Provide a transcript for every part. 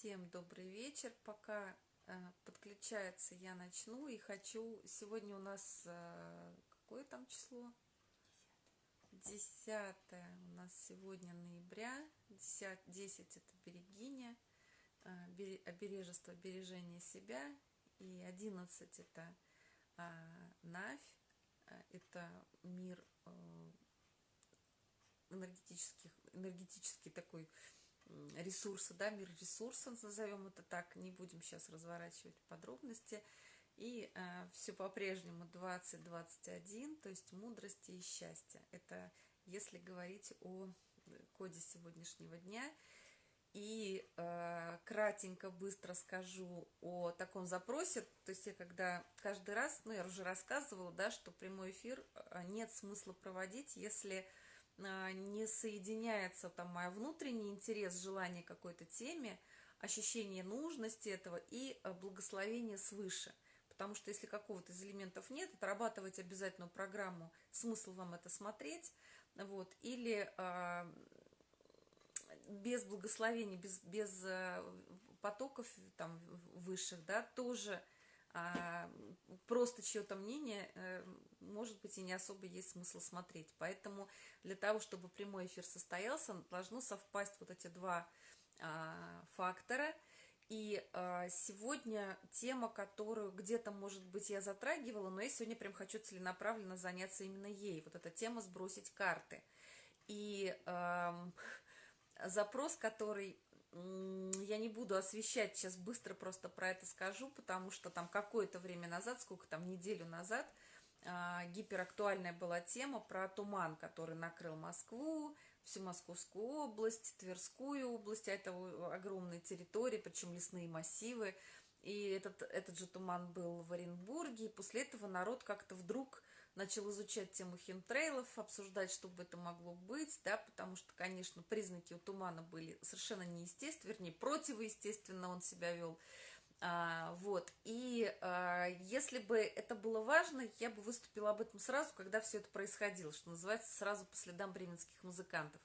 Всем добрый вечер. Пока э, подключается, я начну и хочу... Сегодня у нас... Э, какое там число? 10 у нас сегодня ноября. 10, 10 это берегиня, э, обережество, бережение себя. И 11 это э, Навь, это мир энергетических, энергетический такой ресурсы, да, мир ресурсов, назовем это так, не будем сейчас разворачивать подробности. И э, все по-прежнему 2021, то есть мудрости и счастья. Это если говорить о коде сегодняшнего дня. И э, кратенько, быстро скажу о таком запросе. То есть я когда каждый раз, ну я уже рассказывала, да, что прямой эфир э, нет смысла проводить, если не соединяется там мой внутренний интерес, желание какой-то теме, ощущение нужности этого и а, благословение свыше. Потому что если какого-то из элементов нет, отрабатывать обязательную программу, смысл вам это смотреть, вот, или э, без благословения, без, без потоков там высших, да, тоже а просто чье-то мнение, э, может быть, и не особо есть смысл смотреть. Поэтому для того, чтобы прямой эфир состоялся, должно совпасть вот эти два а, фактора. И а, сегодня тема, которую где-то, может быть, я затрагивала, но я сегодня прям хочу целенаправленно заняться именно ей. Вот эта тема «Сбросить карты». И запрос, который я не буду освещать, сейчас быстро просто про это скажу, потому что там какое-то время назад, сколько там, неделю назад, а, гиперактуальная была тема про туман, который накрыл Москву, всю Московскую область, Тверскую область, а это огромные территории, причем лесные массивы, и этот, этот же туман был в Оренбурге, и после этого народ как-то вдруг начал изучать тему химтрейлов, обсуждать, что бы это могло быть, да, потому что, конечно, признаки у тумана были совершенно неестественны, вернее, противоестественно он себя вел, а, вот, и а, если бы это было важно, я бы выступила об этом сразу, когда все это происходило, что называется, сразу по следам бременских музыкантов.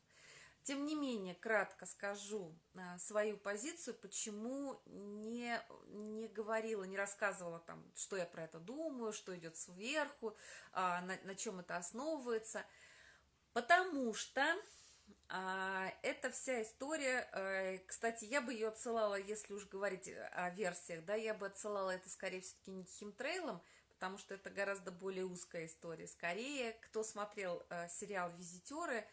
Тем не менее, кратко скажу а, свою позицию, почему не, не говорила, не рассказывала, там, что я про это думаю, что идет сверху, а, на, на чем это основывается. Потому что а, эта вся история, а, кстати, я бы ее отсылала, если уж говорить о версиях, да, я бы отсылала это скорее все-таки не к химтрейлам, потому что это гораздо более узкая история. Скорее, кто смотрел а, сериал «Визитеры»,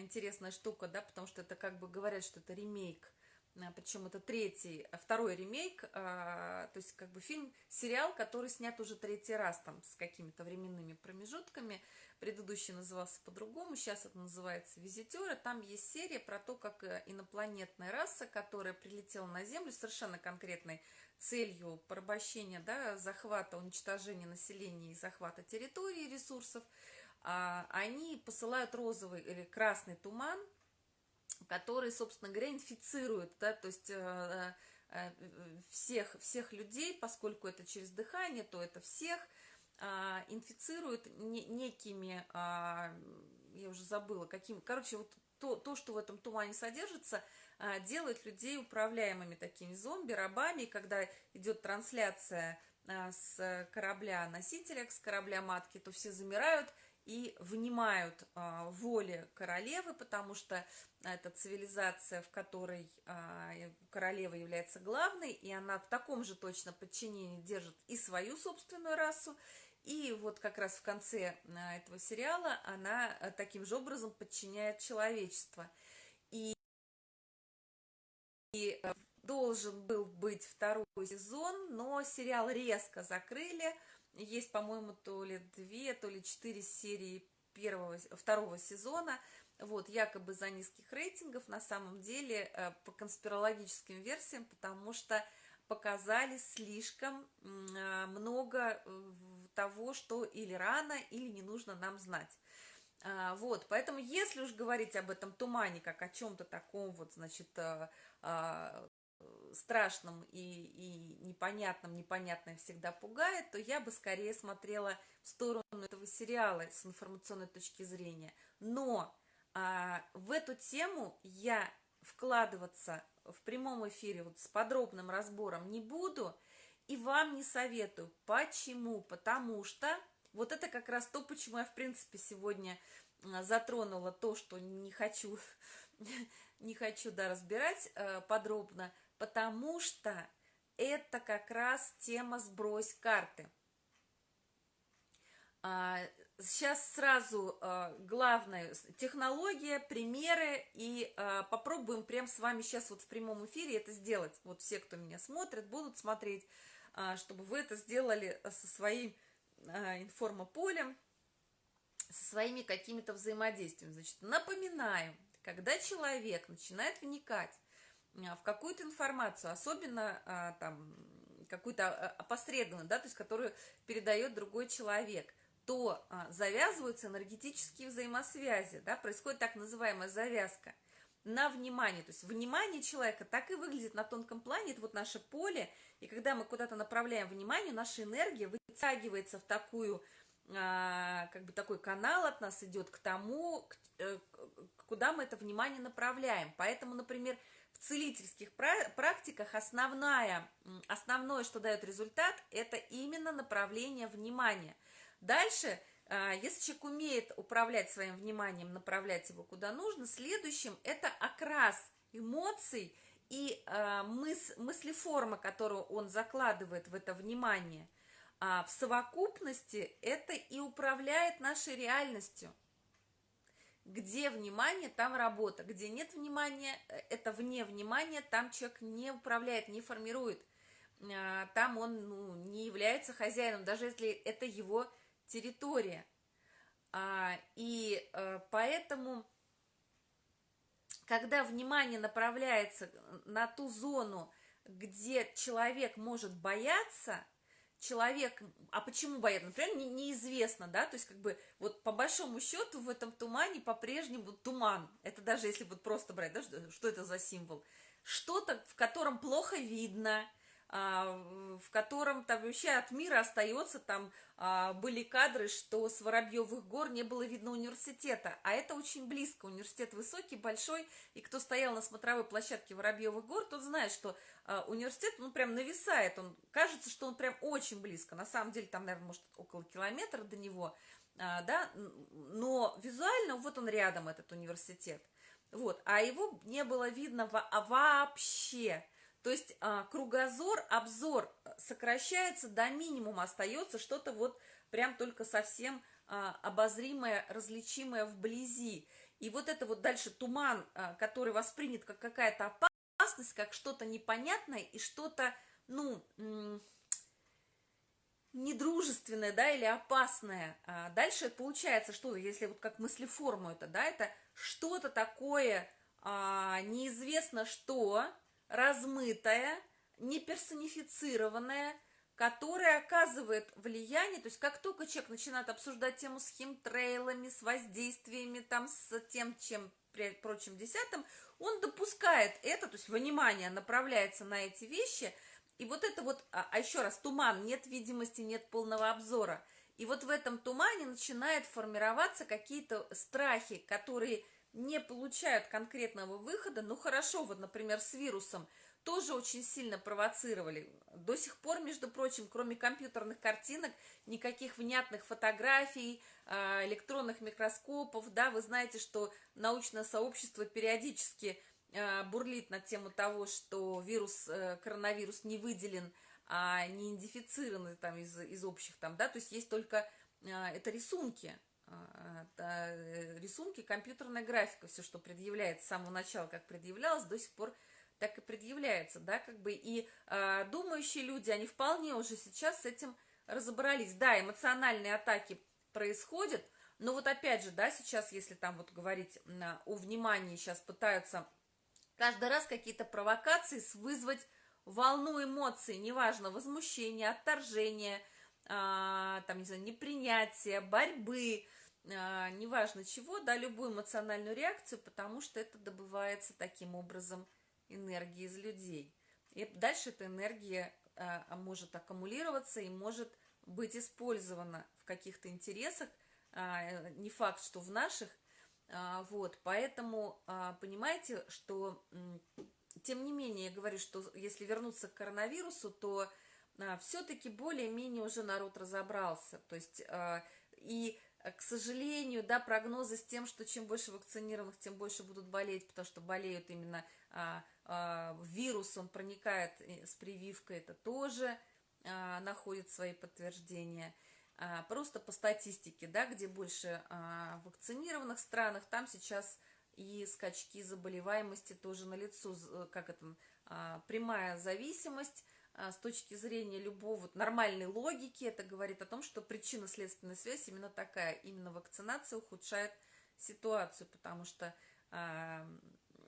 интересная штука, да, потому что это как бы говорят, что это ремейк, а, причем это третий, а, второй ремейк, то есть как бы фильм, сериал, который снят уже третий раз там с какими-то временными промежутками, предыдущий назывался по-другому, сейчас это называется «Визитеры», там есть серия про то, как э, инопланетная раса, которая прилетела на Землю совершенно конкретной целью порабощения, да, захвата, уничтожения населения и захвата территории, ресурсов, а, они посылают розовый или красный туман, который, собственно говоря, инфицирует, да, то есть э, э, всех, всех людей, поскольку это через дыхание, то это всех, а, инфицирует некими, а, я уже забыла, каким, короче, вот то, то, что в этом тумане содержится, делает людей управляемыми такими зомби, рабами, когда идет трансляция с корабля носителя, с корабля матки, то все замирают, и внимают а, воле королевы, потому что это цивилизация, в которой а, королева является главной, и она в таком же точно подчинении держит и свою собственную расу, и вот как раз в конце а, этого сериала она таким же образом подчиняет человечество. И, и а, должен был быть второй сезон, но сериал резко закрыли, есть, по-моему, то ли две, то ли четыре серии первого, второго сезона, вот, якобы за низких рейтингов, на самом деле, э, по конспирологическим версиям, потому что показали слишком э, много э, того, что или рано, или не нужно нам знать. А, вот, поэтому если уж говорить об этом тумане, как о чем-то таком вот, значит, а, страшном и, и непонятном, непонятное всегда пугает, то я бы скорее смотрела в сторону этого сериала с информационной точки зрения. Но а, в эту тему я вкладываться в прямом эфире вот с подробным разбором не буду и вам не советую. Почему? Потому что вот это как раз то, почему я, в принципе, сегодня а, затронула то, что не хочу, не хочу да, разбирать э, подробно, потому что это как раз тема «Сбрось карты». А, сейчас сразу а, главное технология, примеры, и а, попробуем прям с вами сейчас вот в прямом эфире это сделать. Вот все, кто меня смотрит, будут смотреть, чтобы вы это сделали со своим информополем, со своими какими-то взаимодействиями. Значит, напоминаем, когда человек начинает вникать в какую-то информацию, особенно там какую-то опосредованную, да, то есть которую передает другой человек, то а, завязываются энергетические взаимосвязи, да, происходит так называемая завязка на внимание. То есть внимание человека так и выглядит на тонком плане, это вот наше поле, и когда мы куда-то направляем внимание, наша энергия вытягивается в такую, а, как бы такой канал от нас идет к тому, э, куда мы это внимание направляем. Поэтому, например, целительских практиках основная, основное, что дает результат, это именно направление внимания – Дальше, а, если человек умеет управлять своим вниманием, направлять его куда нужно, следующим это окрас эмоций и а, мыс, мыслеформа, которую он закладывает в это внимание. А в совокупности это и управляет нашей реальностью. Где внимание, там работа. Где нет внимания, э, это вне внимания, там человек не управляет, не формирует. А, там он ну, не является хозяином, даже если это его территория. А, и а, поэтому, когда внимание направляется на ту зону, где человек может бояться, человек, а почему боятся, например, не, неизвестно, да, то есть как бы вот по большому счету в этом тумане по-прежнему туман, это даже если вот просто брать, да, что, что это за символ, что-то, в котором плохо видно, в котором там вообще от мира остается, там а, были кадры, что с Воробьевых гор не было видно университета, а это очень близко, университет высокий, большой, и кто стоял на смотровой площадке Воробьевых гор, тот знает, что а, университет, ну, прям нависает, он, кажется, что он прям очень близко, на самом деле там, наверное, может, около километра до него, да, но визуально вот он рядом, этот университет, вот, а его не было видно вообще, то есть а, кругозор, обзор э, сокращается до минимума, остается что-то вот прям только совсем а, обозримое, различимое вблизи. И вот это вот дальше туман, а, который воспринят как какая-то опасность, как что-то непонятное и что-то, ну, недружественное, да, или опасное. Дальше получается, что если вот как мыслеформу это, да, это что-то такое неизвестно что, размытая, не персонифицированная, которая оказывает влияние, то есть как только человек начинает обсуждать тему с химтрейлами, с воздействиями, там, с тем, чем прочим десятым, он допускает это, то есть внимание направляется на эти вещи, и вот это вот, а, а еще раз, туман, нет видимости, нет полного обзора, и вот в этом тумане начинает формироваться какие-то страхи, которые не получают конкретного выхода, ну хорошо, вот, например, с вирусом тоже очень сильно провоцировали. До сих пор, между прочим, кроме компьютерных картинок, никаких внятных фотографий, а, электронных микроскопов, да, вы знаете, что научное сообщество периодически а, бурлит на тему того, что вирус, э, коронавирус не выделен, а не идентифицирован там из, из общих там, да, то есть есть только, а, это рисунки, рисунки, компьютерная графика, все, что предъявляется с самого начала, как предъявлялось, до сих пор так и предъявляется, да, как бы, и э, думающие люди, они вполне уже сейчас с этим разобрались. Да, эмоциональные атаки происходят, но вот опять же, да, сейчас, если там вот говорить на, о внимании, сейчас пытаются каждый раз какие-то провокации вызвать волну эмоций, неважно, возмущение, отторжение, а, там, не знаю, непринятие, борьбы, а, неважно чего, да, любую эмоциональную реакцию, потому что это добывается таким образом энергии из людей. И дальше эта энергия а, может аккумулироваться и может быть использована в каких-то интересах, а, не факт, что в наших, а, вот, поэтому а, понимаете, что тем не менее, я говорю, что если вернуться к коронавирусу, то а, все-таки более-менее уже народ разобрался. То есть, а, и, к сожалению, да, прогнозы с тем, что чем больше вакцинированных, тем больше будут болеть, потому что болеют именно а, а, вирус, он проникает с прививкой, это тоже а, находит свои подтверждения. А, просто по статистике, да, где больше а, вакцинированных странах, там сейчас и скачки заболеваемости тоже налицо, как это, а, прямая зависимость с точки зрения любого вот, нормальной логики, это говорит о том, что причинно-следственная связь именно такая, именно вакцинация ухудшает ситуацию, потому что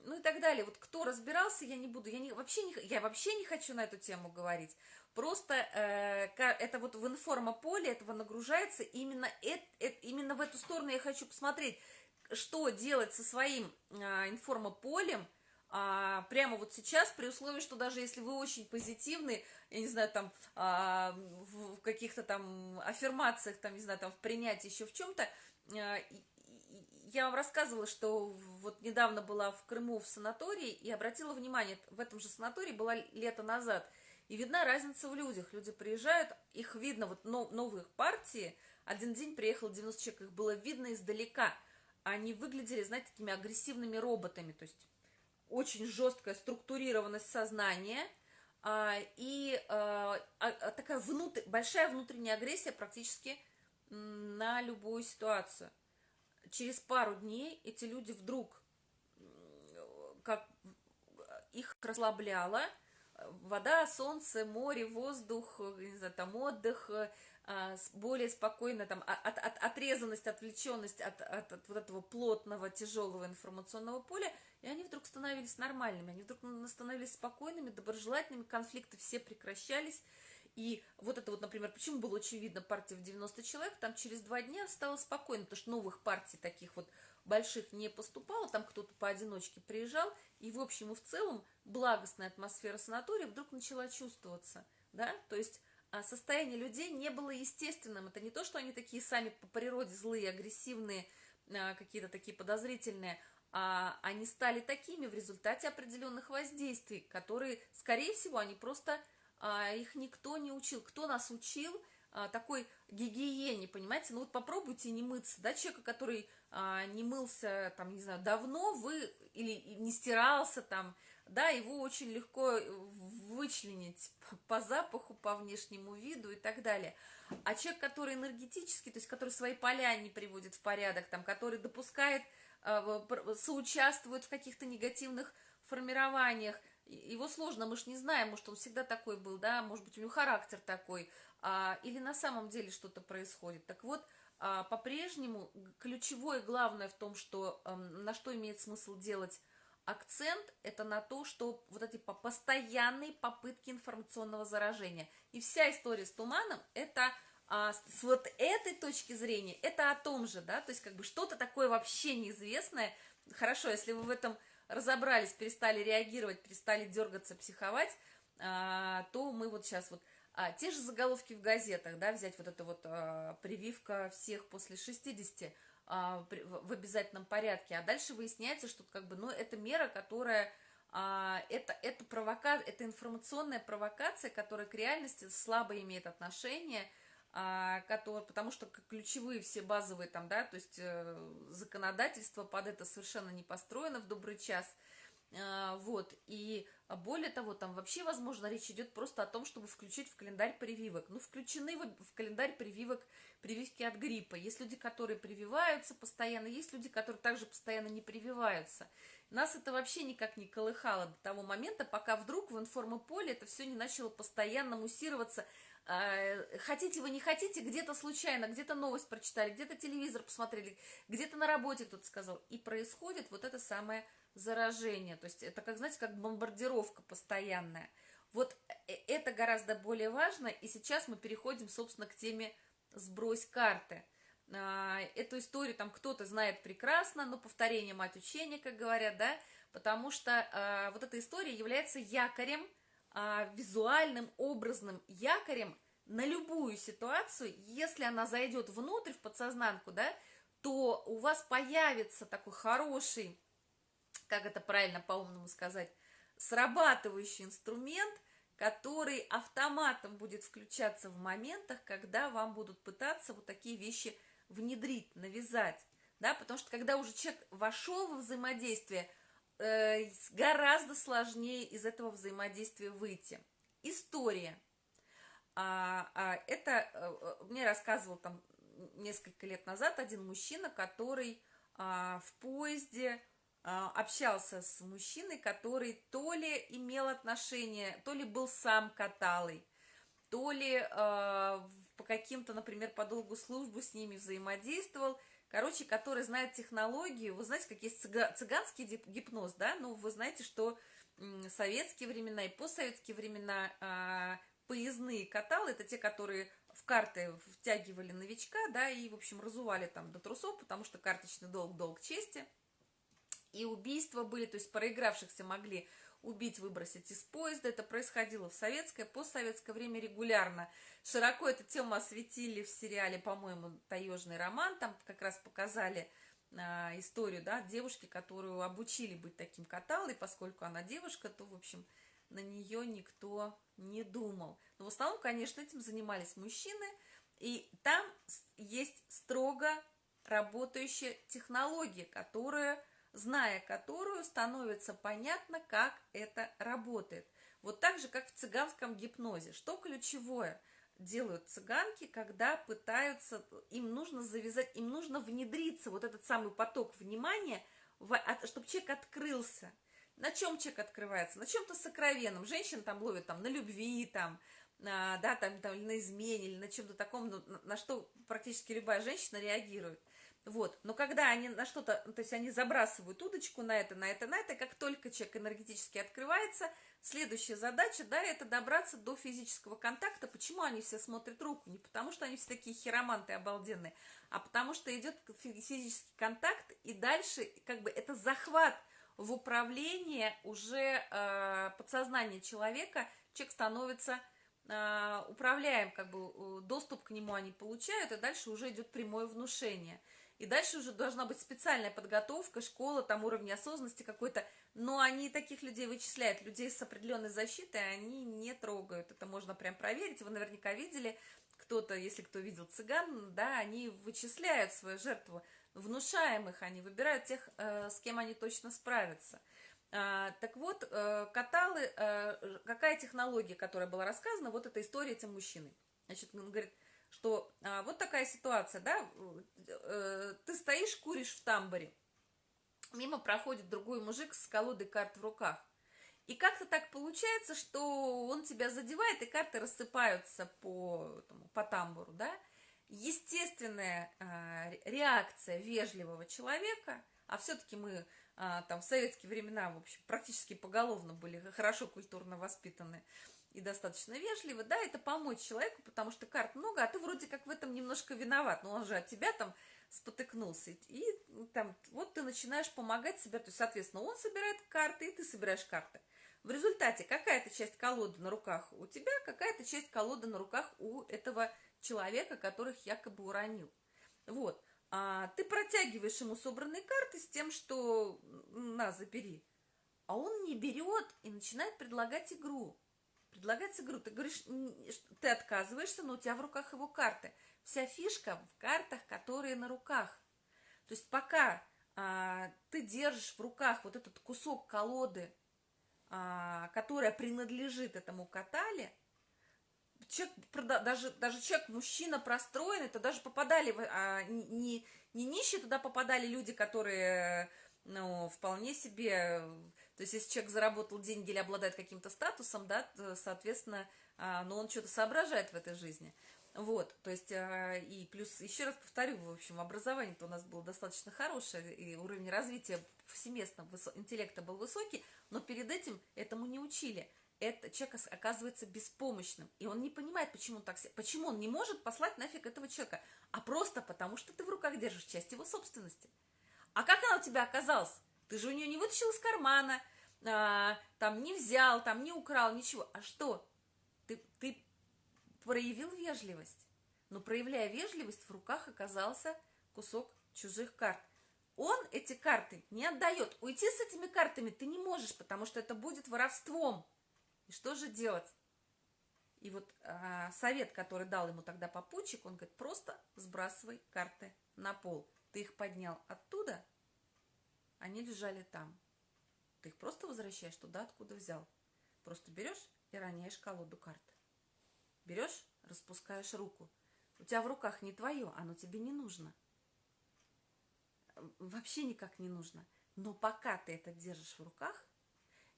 ну и так далее. Вот кто разбирался, я не буду, я не, вообще не, я вообще не хочу на эту тему говорить. Просто э, это вот в информополе этого нагружается именно, это, именно в эту сторону я хочу посмотреть, что делать со своим э, информополем, а, прямо вот сейчас, при условии, что даже если вы очень позитивны, я не знаю, там, а, в, в каких-то там аффирмациях, там, не знаю, там, в принятии, еще в чем-то, а, я вам рассказывала, что вот недавно была в Крыму в санатории и обратила внимание, в этом же санатории была лето назад, и видна разница в людях. Люди приезжают, их видно, вот новых партии, один день приехал 90 человек, их было видно издалека. Они выглядели, знаете, такими агрессивными роботами, то есть очень жесткая структурированность сознания а, и а, а, такая внутр... большая внутренняя агрессия практически на любую ситуацию. Через пару дней эти люди вдруг, как их расслабляло, вода, солнце, море, воздух, не знаю, там отдых, а, более спокойно, там, от, от, отрезанность, отвлеченность от, от, от вот этого плотного, тяжелого информационного поля, и они вдруг становились нормальными, они вдруг становились спокойными, доброжелательными, конфликты все прекращались, и вот это вот, например, почему было очевидно партия в 90 человек, там через два дня стало спокойно, потому что новых партий таких вот больших не поступало, там кто-то поодиночке приезжал, и в общем и в целом благостная атмосфера санатория вдруг начала чувствоваться, да, то есть а состояние людей не было естественным, это не то, что они такие сами по природе злые, агрессивные, а, какие-то такие подозрительные, а они стали такими в результате определенных воздействий, которые, скорее всего, они просто а, их никто не учил. Кто нас учил а, такой гигиене, понимаете? Ну вот попробуйте не мыться, да, человека, который а, не мылся, там, не знаю, давно, вы, или не стирался там, да, его очень легко вычленить по запаху, по внешнему виду и так далее. А человек, который энергетический, то есть который свои поля не приводит в порядок, там, который допускает, соучаствует в каких-то негативных формированиях, его сложно, мы же не знаем, может, он всегда такой был, да, может быть, у него характер такой, а, или на самом деле что-то происходит. Так вот, а, по-прежнему ключевое главное в том, что а, на что имеет смысл делать акцент, это на то, что вот эти постоянные попытки информационного заражения. И вся история с туманом, это а, с вот этой точки зрения, это о том же, да, то есть как бы что-то такое вообще неизвестное. Хорошо, если вы в этом разобрались, перестали реагировать, перестали дергаться, психовать, а, то мы вот сейчас вот а, те же заголовки в газетах, да, взять вот это вот а, прививка всех после 60 а, при, в, в обязательном порядке, а дальше выясняется, что как бы, ну, это мера, которая, а, это, это, провока, это информационная провокация, которая к реальности слабо имеет отношение, а, который, потому что ключевые все базовые там, да, то есть э, законодательство под это совершенно не построено в добрый час, а, вот, и более того, там вообще, возможно, речь идет просто о том, чтобы включить в календарь прививок. Ну, включены в календарь прививок прививки от гриппа. Есть люди, которые прививаются постоянно, есть люди, которые также постоянно не прививаются. Нас это вообще никак не колыхало до того момента, пока вдруг в информополе это все не начало постоянно муссироваться а, хотите вы, не хотите, где-то случайно, где-то новость прочитали, где-то телевизор посмотрели, где-то на работе кто-то сказал. И происходит вот это самое заражение. То есть это, как знаете, как бомбардировка постоянная. Вот э, это гораздо более важно. И сейчас мы переходим, собственно, к теме «Сбрось карты». А, эту историю там кто-то знает прекрасно, но повторение мать учения, как говорят, да, потому что а, вот эта история является якорем – а, визуальным, образным якорем на любую ситуацию, если она зайдет внутрь, в подсознанку, да, то у вас появится такой хороший, как это правильно по-умному сказать, срабатывающий инструмент, который автоматом будет включаться в моментах, когда вам будут пытаться вот такие вещи внедрить, навязать. Да, потому что когда уже человек вошел во взаимодействие, э, гораздо сложнее из этого взаимодействия выйти. История. А, а, это а, мне рассказывал там несколько лет назад один мужчина, который а, в поезде общался с мужчиной, который то ли имел отношение, то ли был сам каталой, то ли э, по каким-то, например, по долгу службы с ними взаимодействовал, короче, который знает технологию, вы знаете, как есть цыганский гипноз, да, ну, вы знаете, что в советские времена и постсоветские времена э, поездные каталы, это те, которые в карты втягивали новичка, да, и, в общем, разували там до трусов, потому что карточный долг – долг чести – и убийства были, то есть проигравшихся могли убить, выбросить из поезда. Это происходило в советское, постсоветское время регулярно. Широко эту тему осветили в сериале, по-моему, «Таежный роман». Там как раз показали а, историю да, девушки, которую обучили быть таким каталой. Поскольку она девушка, то, в общем, на нее никто не думал. Но в основном, конечно, этим занимались мужчины. И там есть строго работающая технология, которая зная которую становится понятно, как это работает. Вот так же, как в цыганском гипнозе. Что ключевое делают цыганки, когда пытаются, им нужно завязать, им нужно внедриться, вот этот самый поток внимания, чтобы человек открылся. На чем человек открывается? На чем-то сокровенном. Женщина там ловит там, на любви, там, на, да, там, там, на измене или на чем-то таком, на что практически любая женщина реагирует. Вот, но когда они на что-то, то есть они забрасывают удочку на это, на это, на это, как только человек энергетически открывается, следующая задача, да, это добраться до физического контакта. Почему они все смотрят руку? Не потому, что они все такие хироманты обалденные, а потому что идет физический контакт, и дальше как бы это захват в управление уже э, подсознания человека, человек становится э, управляем, как бы доступ к нему они получают, и дальше уже идет прямое внушение – и дальше уже должна быть специальная подготовка, школа, там уровень осознанности какой-то. Но они таких людей вычисляют. Людей с определенной защитой они не трогают. Это можно прям проверить. Вы наверняка видели, кто-то, если кто видел цыган, да, они вычисляют свою жертву. Внушаемых они выбирают тех, э, с кем они точно справятся. А, так вот, э, каталы, э, какая технология, которая была рассказана, вот эта история этим мужчиной. Значит, он говорит, что а, вот такая ситуация, да, э, ты стоишь, куришь в тамбуре, мимо проходит другой мужик с колодой карт в руках. И как-то так получается, что он тебя задевает, и карты рассыпаются по, там, по тамбуру, да. Естественная а, реакция вежливого человека, а все-таки мы а, там в советские времена, в общем, практически поголовно были хорошо культурно воспитаны, и достаточно вежливо, да, это помочь человеку, потому что карт много, а ты вроде как в этом немножко виноват, но он же от тебя там спотыкнулся, и там вот ты начинаешь помогать себе, то есть, соответственно, он собирает карты, и ты собираешь карты. В результате какая-то часть колоды на руках у тебя, какая-то часть колоды на руках у этого человека, которых якобы уронил. Вот. А ты протягиваешь ему собранные карты с тем, что на, забери. А он не берет и начинает предлагать игру предлагается игру. Ты говоришь, ты отказываешься, но у тебя в руках его карты. Вся фишка в картах, которые на руках. То есть пока а, ты держишь в руках вот этот кусок колоды, а, которая принадлежит этому катале, даже, даже человек, мужчина простроенный, то даже попадали, а, не, не нищие туда попадали люди, которые ну, вполне себе то есть, если человек заработал деньги или обладает каким-то статусом, да, соответственно, а, ну, он что-то соображает в этой жизни. Вот, то есть, а, и плюс, еще раз повторю, в общем, образование-то у нас было достаточно хорошее, и уровень развития повсеместного интеллекта был высокий, но перед этим этому не учили. Это человек оказывается беспомощным, и он не понимает, почему он так, почему он не может послать нафиг этого человека, а просто потому, что ты в руках держишь часть его собственности. А как она у тебя оказалась? Ты же у нее не вытащил из кармана, а, там не взял, там не украл, ничего. А что? Ты, ты проявил вежливость. Но проявляя вежливость, в руках оказался кусок чужих карт. он эти карты не отдает. Уйти с этими картами ты не можешь, потому что это будет воровством. И что же делать? И вот а, совет, который дал ему тогда попутчик, он говорит, просто сбрасывай карты на пол. Ты их поднял оттуда, они лежали там. Ты их просто возвращаешь туда, откуда взял. Просто берешь и роняешь колоду карт. Берешь, распускаешь руку. У тебя в руках не твое, оно тебе не нужно. Вообще никак не нужно. Но пока ты это держишь в руках,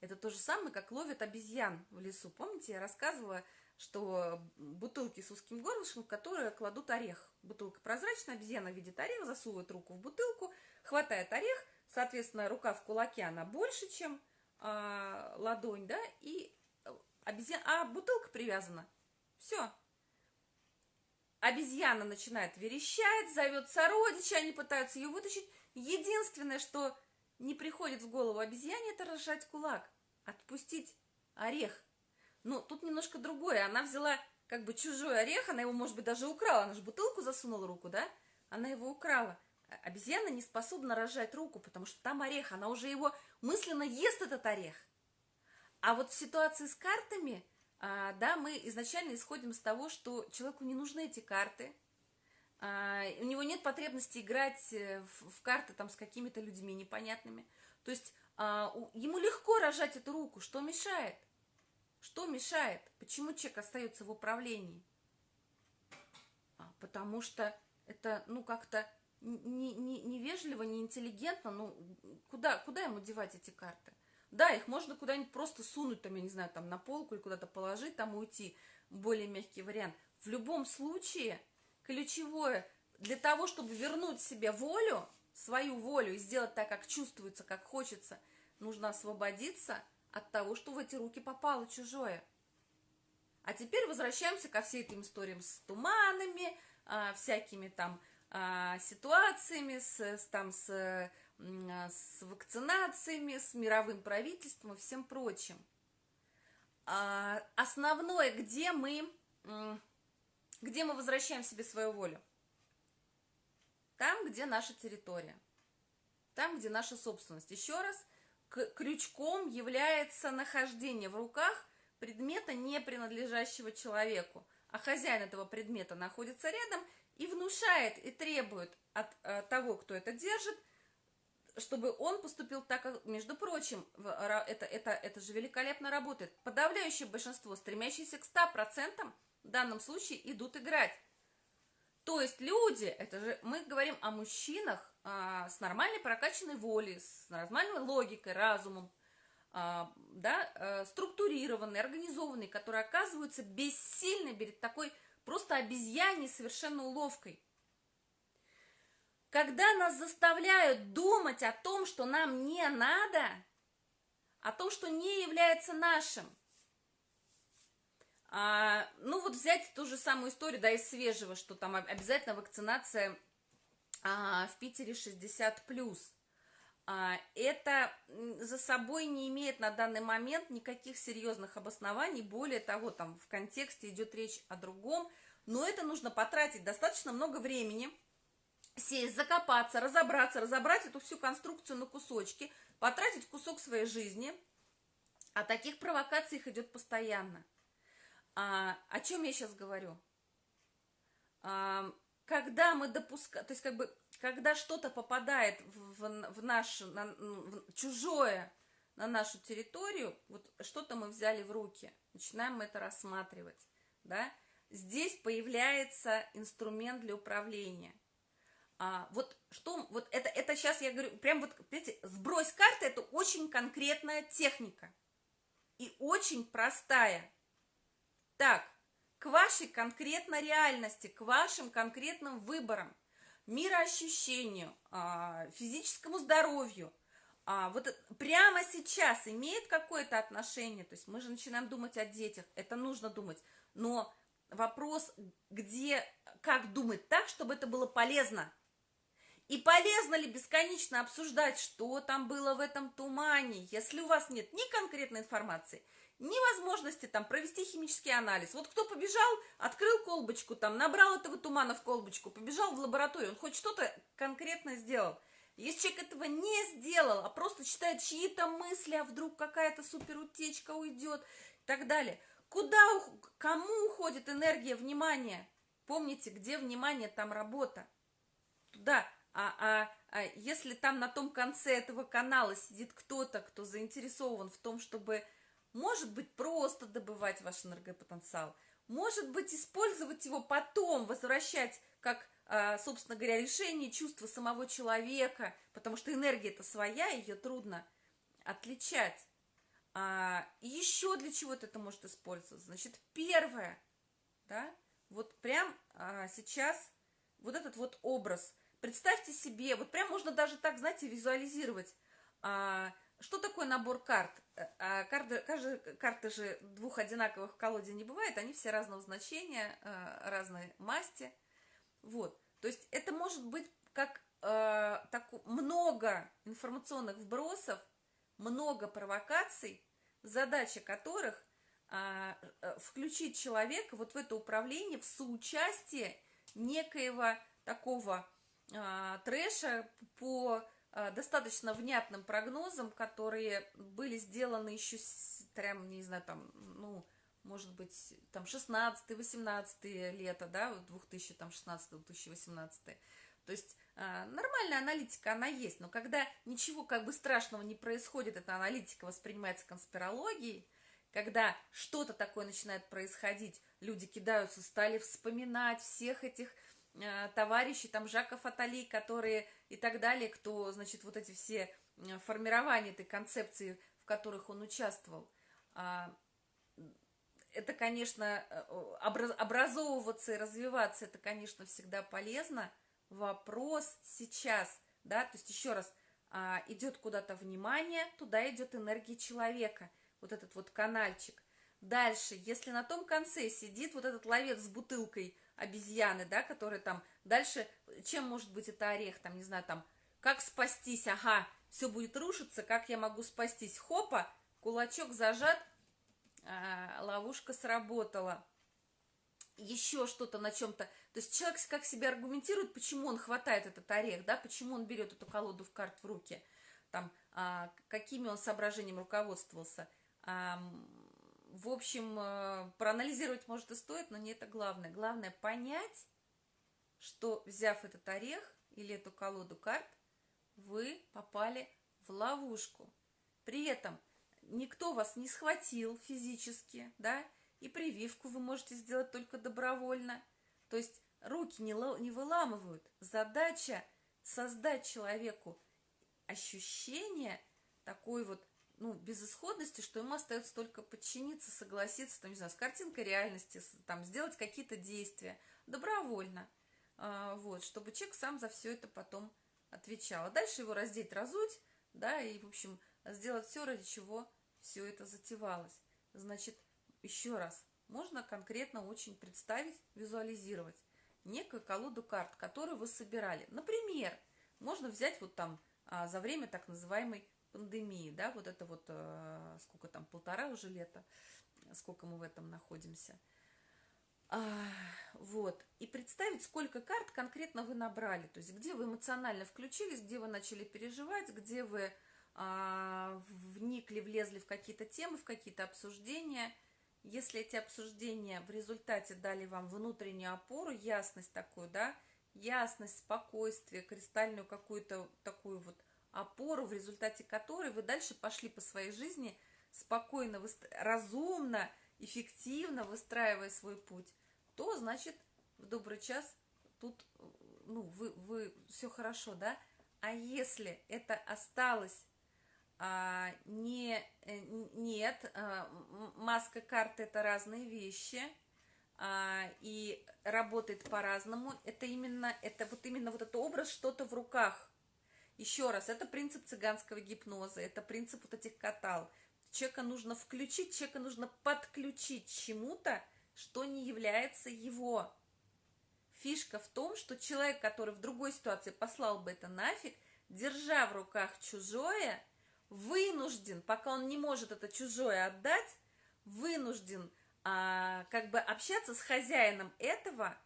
это то же самое, как ловят обезьян в лесу. Помните, я рассказывала, что бутылки с узким горлышком, в которые кладут орех. Бутылка прозрачная, обезьяна видит орех, засовывает руку в бутылку, хватает орех, соответственно, рука в кулаке, она больше, чем а, ладонь, да, и обезьяна, а бутылка привязана. Все. Обезьяна начинает верещать, зовет сородича, они пытаются ее вытащить. Единственное, что не приходит в голову обезьяне, это разжать кулак, отпустить орех. Но тут немножко другое. Она взяла как бы чужой орех, она его, может быть, даже украла. Она же бутылку засунула руку, да? Она его украла. Обезьяна не способна разжать руку, потому что там орех, она уже его мысленно ест этот орех. А вот в ситуации с картами, а, да, мы изначально исходим с того, что человеку не нужны эти карты, а, у него нет потребности играть э, в, карты там с какими-то людьми непонятными. То есть а, ему легко рожать эту руку, что мешает? Что мешает? Почему человек остается в управлении? Потому что это, ну, как-то не, не, невежливо, неинтеллигентно, ну, куда, куда ему девать эти карты? Да, их можно куда-нибудь просто сунуть, там, я не знаю, там, на полку или куда-то положить, там, уйти, более мягкий вариант. В любом случае, ключевое, для того, чтобы вернуть себе волю, свою волю и сделать так, как чувствуется, как хочется, нужно освободиться от того, что в эти руки попало чужое. А теперь возвращаемся ко всей этим историям с туманами, а, всякими там а, ситуациями, с, с, там, с, с вакцинациями, с мировым правительством и всем прочим. А, основное, где мы, где мы возвращаем себе свою волю? Там, где наша территория, там, где наша собственность. Еще раз, крючком является нахождение в руках предмета, не принадлежащего человеку, а хозяин этого предмета находится рядом и внушает и требует от э, того, кто это держит, чтобы он поступил так, как, между прочим, это, это, это же великолепно работает. Подавляющее большинство, стремящиеся к 100%, в данном случае идут играть. То есть люди, это же мы говорим о мужчинах а, с нормальной прокачанной волей, с нормальной логикой, разумом, а, да, а, структурированные, организованные, которые оказываются бессильны перед такой просто обезьяней совершенно уловкой. Когда нас заставляют думать о том, что нам не надо, о том, что не является нашим, а, ну вот взять ту же самую историю, да, из свежего, что там обязательно вакцинация а, в Питере 60+. А, это за собой не имеет на данный момент никаких серьезных обоснований, более того, там в контексте идет речь о другом, но это нужно потратить достаточно много времени, сесть, закопаться, разобраться, разобрать эту всю конструкцию на кусочки, потратить кусок своей жизни, а таких провокаций их идет постоянно. А, о чем я сейчас говорю? А, когда мы допускаем, то есть как бы, когда что-то попадает в, в, в наше, на, в чужое на нашу территорию, вот что-то мы взяли в руки, начинаем мы это рассматривать, да, здесь появляется инструмент для управления. А, вот что, вот это, это сейчас я говорю, прям вот, видите, сбрось карты, это очень конкретная техника и очень простая. Так, к вашей конкретной реальности, к вашим конкретным выборам, мироощущению, а, физическому здоровью, а, вот прямо сейчас имеет какое-то отношение, то есть мы же начинаем думать о детях, это нужно думать, но вопрос, где, как думать так, чтобы это было полезно, и полезно ли бесконечно обсуждать, что там было в этом тумане, если у вас нет ни конкретной информации, невозможности там провести химический анализ. Вот кто побежал, открыл колбочку, там набрал этого тумана в колбочку, побежал в лабораторию, он хоть что-то конкретно сделал. Если человек этого не сделал, а просто читает чьи-то мысли, а вдруг какая-то суперутечка уйдет и так далее, куда, кому уходит энергия, внимание? Помните, где внимание, там работа. Туда. А, а, а если там на том конце этого канала сидит кто-то, кто заинтересован в том, чтобы, может быть, просто добывать ваш энергопотенциал, может быть, использовать его потом, возвращать как, а, собственно говоря, решение чувства самого человека, потому что энергия это своя, ее трудно отличать. А, еще для чего-то это может использоваться. Значит, первое, да, вот прям а, сейчас вот этот вот образ – Представьте себе, вот прям можно даже так, знаете, визуализировать. А, что такое набор карт? Э, а, карты, каждый, карты же двух одинаковых в колоде не бывает, они все разного значения, а, разной масти. Вот, то есть это может быть как а, так, много информационных вбросов, много провокаций, задача которых а, включить человека вот в это управление, в соучастие некоего такого а, трэша по достаточно внятным прогнозам, которые были сделаны еще, прям, не знаю, там, ну, может быть, там 16-18 лето, да, 2016-2018. То есть э, нормальная аналитика, она есть, но когда ничего как бы страшного не происходит, эта аналитика воспринимается конспирологией, когда что-то такое начинает происходить, люди кидаются, стали вспоминать всех этих Э, товарищи, там Жаков Атали, которые и так далее, кто, значит, вот эти все э, формирования этой концепции, в которых он участвовал. А, это, конечно, э, образовываться и развиваться, это, конечно, всегда полезно. Вопрос сейчас, да, то есть еще раз, а, идет куда-то внимание, туда идет энергия человека, вот этот вот канальчик. Дальше, если на том конце сидит вот этот ловец с бутылкой – обезьяны, да, которые там дальше, чем может быть это орех, там, не знаю, там, как спастись, ага, все будет рушиться, как я могу спастись, хопа, кулачок зажат, а, ловушка сработала, еще что-то на чем-то, то есть человек как себя аргументирует, почему он хватает этот орех, да, почему он берет эту колоду в карт в руки, там, а, какими он соображениями руководствовался, а, в общем, э, проанализировать, может, и стоит, но не это главное. Главное понять, что, взяв этот орех или эту колоду карт, вы попали в ловушку. При этом никто вас не схватил физически, да, и прививку вы можете сделать только добровольно. То есть руки не, не выламывают. Задача создать человеку ощущение такой вот ну, безысходности, что ему остается только подчиниться, согласиться, там, не знаю, с картинкой реальности, там, сделать какие-то действия добровольно, а, вот, чтобы человек сам за все это потом отвечал. А дальше его раздеть, разуть, да, и, в общем, сделать все, ради чего все это затевалось. Значит, еще раз, можно конкретно очень представить, визуализировать некую колоду карт, которую вы собирали. Например, можно взять вот там а, за время так называемой пандемии, да, вот это вот, э, сколько там, полтора уже лета, сколько мы в этом находимся. А, вот, и представить, сколько карт конкретно вы набрали, то есть где вы эмоционально включились, где вы начали переживать, где вы а, вникли, влезли в какие-то темы, в какие-то обсуждения. Если эти обсуждения в результате дали вам внутреннюю опору, ясность такую, да, ясность, спокойствие, кристальную какую-то такую вот опору, в результате которой вы дальше пошли по своей жизни спокойно, разумно, эффективно выстраивая свой путь, то, значит, в добрый час тут, ну, вы, вы все хорошо, да? А если это осталось а, не, э, нет, а, маска карты это разные вещи, а, и работает по-разному, это именно, это вот именно вот этот образ, что-то в руках – еще раз, это принцип цыганского гипноза, это принцип вот этих катал. Человека нужно включить, человека нужно подключить чему-то, что не является его. Фишка в том, что человек, который в другой ситуации послал бы это нафиг, держа в руках чужое, вынужден, пока он не может это чужое отдать, вынужден а, как бы общаться с хозяином этого,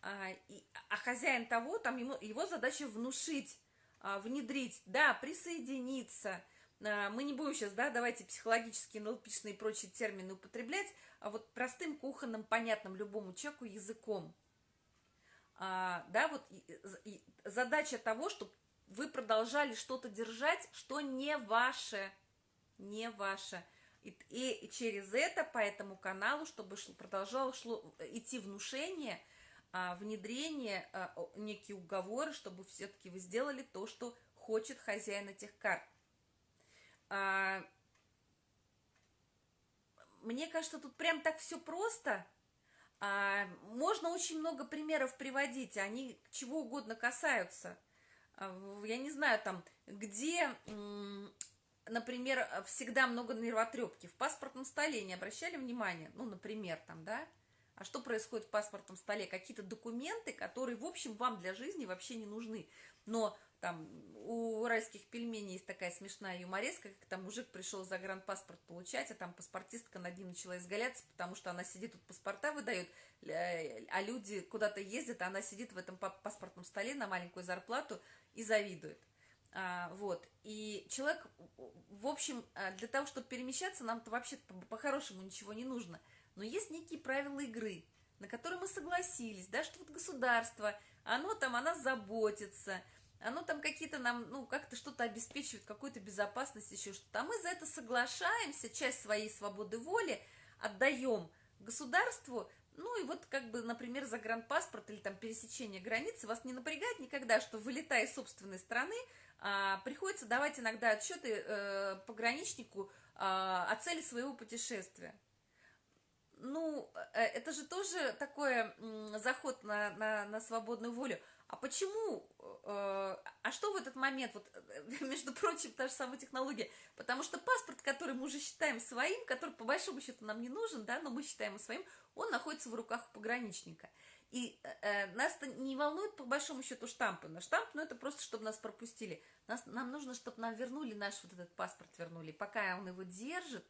а, и, а хозяин того, там ему, его задача внушить внедрить, да, присоединиться. А, мы не будем сейчас, да, давайте психологические, НЛПшные и прочие термины употреблять, а вот простым, кухонным, понятным любому человеку языком. А, да, вот и, задача того, чтобы вы продолжали что-то держать, что не ваше, не ваше. И, и через это, по этому каналу, чтобы шло, продолжало шло, идти внушение, а, внедрение, а, некие уговоры, чтобы все-таки вы сделали то, что хочет хозяин этих карт. А, мне кажется, тут прям так все просто. А, можно очень много примеров приводить, они чего угодно касаются. А, я не знаю, там, где, например, всегда много нервотрепки. В паспортном столе не обращали внимания? Ну, например, там, да? А что происходит в паспортном столе? Какие-то документы, которые, в общем, вам для жизни вообще не нужны. Но там у райских пельменей есть такая смешная юмореска, как там мужик пришел загранпаспорт получать, а там паспортистка над ним начала изгаляться, потому что она сидит тут паспорта выдает, э, а люди куда-то ездят, а она сидит в этом паспортном столе на маленькую зарплату и завидует. А, вот, и человек, в общем, а, для того, чтобы перемещаться, нам-то вообще по-хорошему ничего не нужно. Но есть некие правила игры, на которые мы согласились, да, что вот государство, оно там о нас заботится, оно там какие-то нам, ну, как-то что-то обеспечивает, какую-то безопасность, еще что-то. А мы за это соглашаемся, часть своей свободы воли отдаем государству, ну и вот как бы, например, загранпаспорт или там пересечение границы вас не напрягает никогда, что вылетая из собственной страны, а, приходится давать иногда отчеты э, пограничнику а, о цели своего путешествия. Ну, э, это же тоже такой заход на, на, на свободную волю. А почему, э, а что в этот момент, вот, между прочим, та же самая технология, потому что паспорт, который мы уже считаем своим, который по большому счету нам не нужен, да, но мы считаем его своим, он находится в руках пограничника. И э, нас не волнует по большому счету штампы. На штамп, ну это просто, чтобы нас пропустили. Нас, нам нужно, чтобы нам вернули наш вот этот паспорт, вернули. Пока он его держит,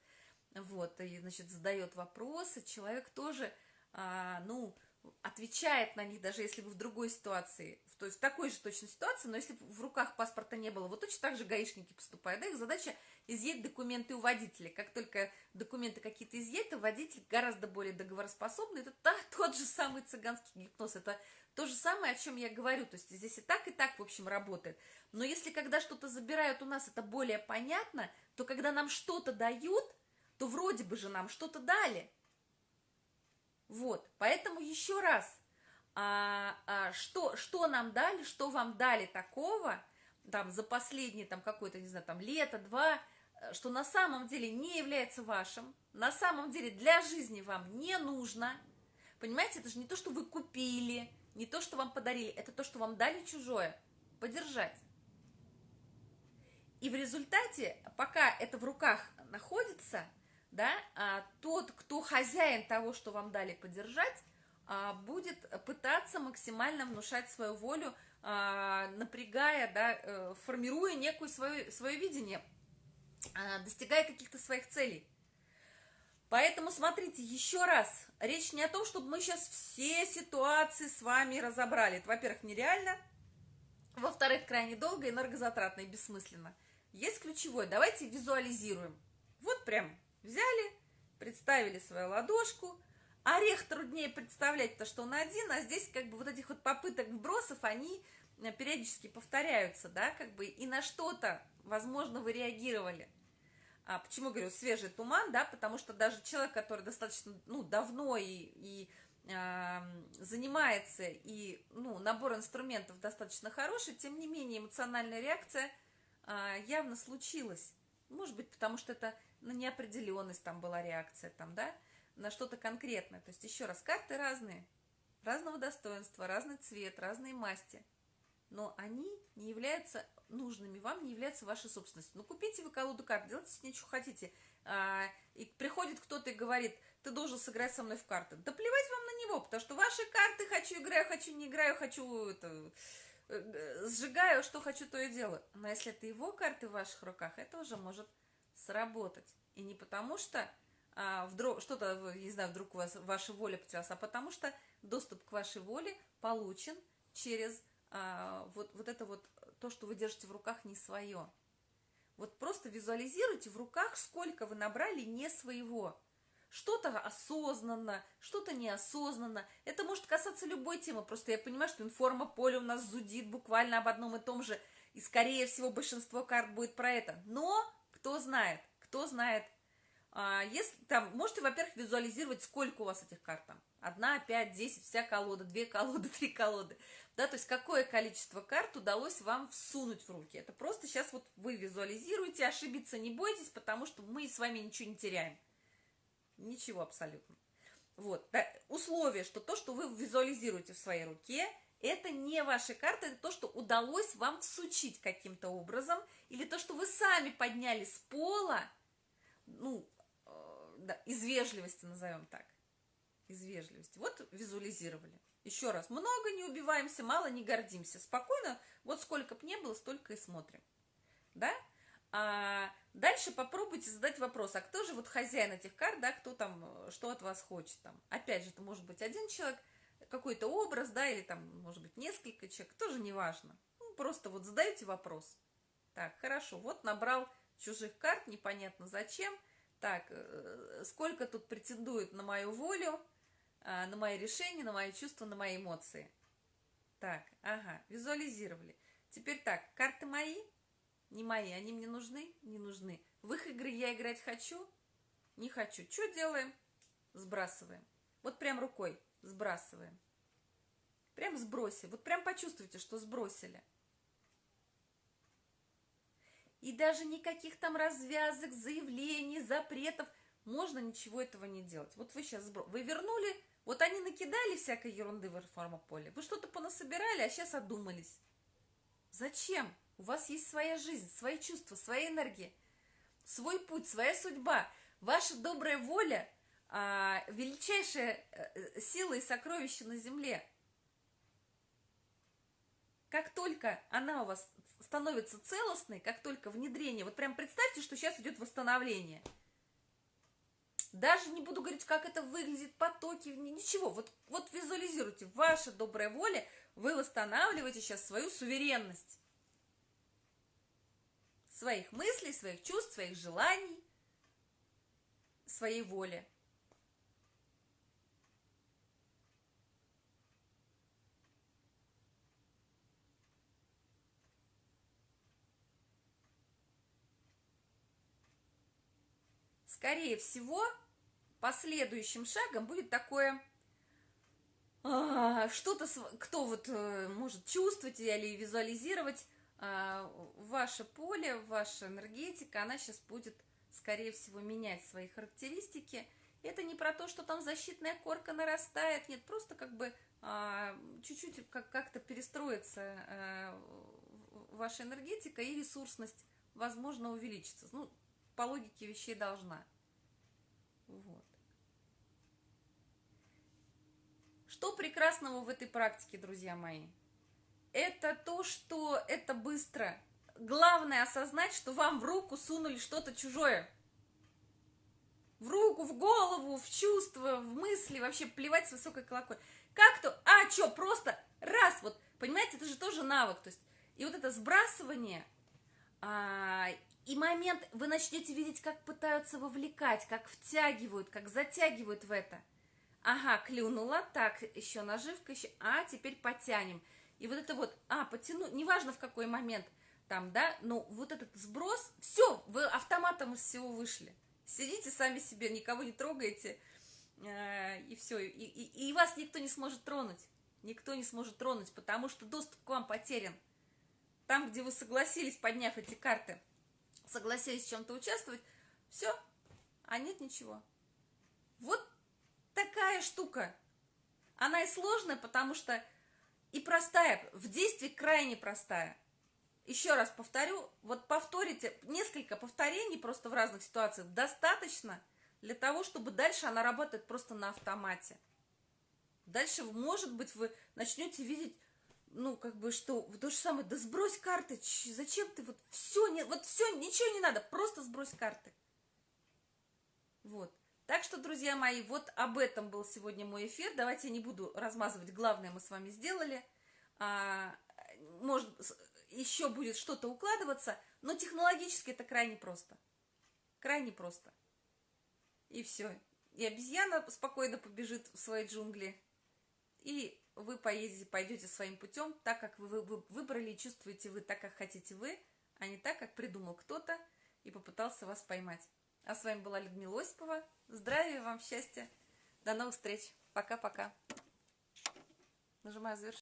вот, и, значит, задает вопросы, человек тоже, а, ну, отвечает на них, даже если вы в другой ситуации, то есть в такой же точно ситуации, но если в руках паспорта не было, вот точно так же гаишники поступают, да, их задача изъять документы у водителя. Как только документы какие-то изъяты, водитель гораздо более договороспособный, это та, тот же самый цыганский гипноз, это то же самое, о чем я говорю, то есть здесь и так, и так, в общем, работает. Но если когда что-то забирают у нас, это более понятно, то когда нам что-то дают, то вроде бы же нам что-то дали – вот, поэтому еще раз, а, а, что, что нам дали, что вам дали такого, там, за последние, там, какое-то, не знаю, там, лето, два, что на самом деле не является вашим, на самом деле для жизни вам не нужно, понимаете, это же не то, что вы купили, не то, что вам подарили, это то, что вам дали чужое, подержать. И в результате, пока это в руках находится, да, а, тот, кто хозяин того, что вам дали подержать, а, будет пытаться максимально внушать свою волю, а, напрягая, да, э, формируя некую свое, свое видение, достигая каких-то своих целей. Поэтому смотрите, еще раз, речь не о том, чтобы мы сейчас все ситуации с вами разобрали. Это, во-первых, нереально, во-вторых, крайне долго, энергозатратно и бессмысленно. Есть ключевое, давайте визуализируем. Вот прям Взяли, представили свою ладошку. Орех труднее представлять, то что он один, а здесь как бы вот этих вот попыток вбросов, они э, периодически повторяются, да, как бы, и на что-то, возможно, вы реагировали. А почему говорю свежий туман, да, потому что даже человек, который достаточно, ну, давно и, и э, занимается, и, ну, набор инструментов достаточно хороший, тем не менее эмоциональная реакция э, явно случилась. Может быть, потому что это на неопределенность там была реакция, там, да, на что-то конкретное. То есть, еще раз, карты разные, разного достоинства, разный цвет, разные масти. Но они не являются нужными вам, не являются вашей собственностью. Ну, купите вы колоду карт, делайте с ней, что хотите. А, и приходит кто-то и говорит, ты должен сыграть со мной в карты. Да плевать вам на него, потому что ваши карты хочу играю, хочу не играю, хочу это, э, сжигаю, что хочу, то и делаю. Но если это его карты в ваших руках, это уже может сработать. И не потому что а, вдруг что-то, не знаю, вдруг у вас ваша воля потерялась, а потому что доступ к вашей воле получен через а, вот, вот это вот, то, что вы держите в руках, не свое. Вот просто визуализируйте в руках, сколько вы набрали не своего. Что-то осознанно, что-то неосознанно. Это может касаться любой темы. Просто я понимаю, что информополе у нас зудит буквально об одном и том же. И, скорее всего, большинство карт будет про это. Но кто знает, кто знает. А, если там, можете, во-первых, визуализировать, сколько у вас этих карт там. Одна, пять, десять, вся колода, две колоды, три колоды. Да, то есть какое количество карт удалось вам всунуть в руки. Это просто сейчас вот вы визуализируете, ошибиться не бойтесь, потому что мы с вами ничего не теряем. Ничего абсолютно. Вот, да, условие, что то, что вы визуализируете в своей руке, это не ваши карты, это то, что удалось вам всучить каким-то образом, или то, что вы сами подняли с пола, ну, э, да, из вежливости назовем так, из вежливости. Вот визуализировали. Еще раз, много не убиваемся, мало не гордимся. Спокойно, вот сколько бы не было, столько и смотрим. Да? А дальше попробуйте задать вопрос, а кто же вот хозяин этих карт, да, кто там, что от вас хочет там. Опять же, это может быть один человек, какой-то образ, да, или там, может быть, несколько человек, тоже не важно. Ну, просто вот задаете вопрос. Так, хорошо, вот набрал чужих карт, непонятно зачем. Так, э, сколько тут претендует на мою волю, а, на мои решения, на мои чувства, на мои эмоции. Так, ага, визуализировали. Теперь так, карты мои, не мои, они мне нужны? Не нужны. В их игры я играть хочу? Не хочу. Что делаем? Сбрасываем. Вот прям рукой сбрасываем. Прям сбросили. Вот прям почувствуйте, что сбросили. И даже никаких там развязок, заявлений, запретов. Можно ничего этого не делать. Вот вы сейчас сбро... Вы вернули вот они накидали всякой ерунды в информополе. Вы что-то понасобирали, а сейчас одумались. Зачем? У вас есть своя жизнь, свои чувства, своя энергия, свой путь, своя судьба. Ваша добрая воля а, – величайшая э, сила и сокровище на земле. Как только она у вас становится целостной, как только внедрение, вот прям представьте, что сейчас идет восстановление – даже не буду говорить, как это выглядит, потоки, ничего. Вот, вот визуализируйте, ваша добрая воля, вы восстанавливаете сейчас свою суверенность. Своих мыслей, своих чувств, своих желаний, своей воли. Скорее всего, последующим шагом будет такое а, что-то, кто вот э, может чувствовать или визуализировать а, ваше поле, ваша энергетика, она сейчас будет, скорее всего, менять свои характеристики. Это не про то, что там защитная корка нарастает, нет, просто как бы а, чуть-чуть как-то перестроится ваша энергетика и ресурсность, возможно, увеличится. Ну, по логике вещей должна. Вот. Что прекрасного в этой практике, друзья мои? Это то, что это быстро. Главное осознать, что вам в руку сунули что-то чужое. В руку, в голову, в чувства, в мысли, вообще плевать с высокой колокольни. Как то, а, что, просто раз, вот, понимаете, это же тоже навык. То есть, и вот это сбрасывание, а, и момент, вы начнете видеть, как пытаются вовлекать, как втягивают, как затягивают в это – Ага, клюнула, так, еще наживка, еще, а, теперь потянем. И вот это вот, а, потяну, неважно в какой момент, там, да, но вот этот сброс, все, вы автоматом из всего вышли. Сидите сами себе, никого не трогаете, э, и все, и, и, и вас никто не сможет тронуть. Никто не сможет тронуть, потому что доступ к вам потерян. Там, где вы согласились, подняв эти карты, согласились в чем-то участвовать, все, а нет ничего. Вот такая штука. Она и сложная, потому что и простая, в действии крайне простая. Еще раз повторю, вот повторите, несколько повторений просто в разных ситуациях достаточно для того, чтобы дальше она работает просто на автомате. Дальше, может быть, вы начнете видеть, ну, как бы, что то же самое, да сбрось карты, зачем ты, вот все, не, вот все, ничего не надо, просто сбрось карты. Вот. Так что, друзья мои, вот об этом был сегодня мой эфир. Давайте я не буду размазывать, главное мы с вами сделали. А, может, еще будет что-то укладываться, но технологически это крайне просто. Крайне просто. И все. И обезьяна спокойно побежит в свои джунгли, и вы поедете, пойдете своим путем, так как вы, вы выбрали и чувствуете вы так, как хотите вы, а не так, как придумал кто-то и попытался вас поймать. А с вами была Людмила Осипова. Здравия вам, счастья. До новых встреч. Пока-пока. Нажимаю завершить.